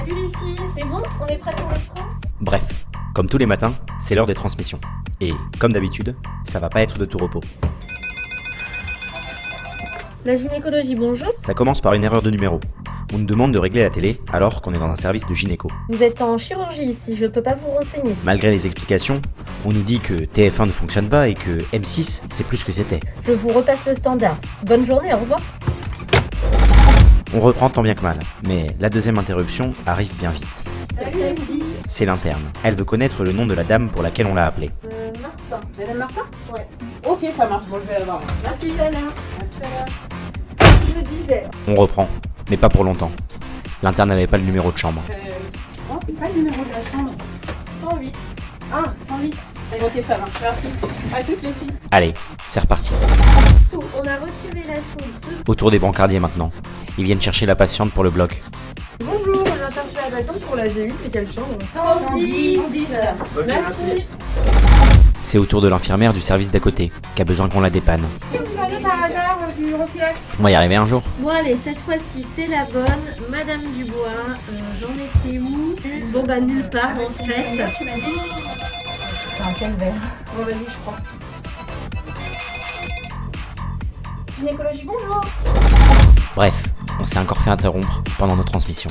Salut les filles, c'est bon? On est prêts pour le France Bref, comme tous les matins, c'est l'heure des transmissions. Et comme d'habitude, ça va pas être de tout repos. La gynécologie, bonjour. Ça commence par une erreur de numéro. On nous demande de régler la télé alors qu'on est dans un service de gynéco. Vous êtes en chirurgie ici, je peux pas vous renseigner. Malgré les explications, on nous dit que TF1 ne fonctionne pas et que M6 c'est plus que c'était. Je vous repasse le standard. Bonne journée, au revoir. On reprend tant bien que mal, mais la deuxième interruption arrive bien vite. C'est l'interne. Elle veut connaître le nom de la dame pour laquelle on l'a appelée. Euh, Martin. Madame Martin Ouais. Ok, ça marche, bon, je vais la voir. Merci Lala. Je disais. On reprend, mais pas pour longtemps. L'interne n'avait pas le numéro de chambre. Euh, oh, pas le numéro de la chambre. 108. Ah, 108. Ok, ça marche, merci. À toutes les filles. Allez, c'est reparti. On a retiré la sonde. Autour des brancardiers maintenant. Ils viennent chercher la patiente pour le bloc. Bonjour, on vient chercher la patiente pour la G8, c'est quelle chambre 110. Merci. C'est au tour de l'infirmière du service d'à côté, qui a besoin qu'on la dépanne. Vous avez par hasard euh, On va y arriver un jour. Bon allez, cette fois-ci c'est la bonne. Madame Dubois, euh, j'en étais où Bon bah nulle part en fait. Tu m'as dit C'est un calvaire. Bon, vas-y, je prends. Gynécologie, bonjour Bref, on s'est encore fait interrompre pendant nos transmissions.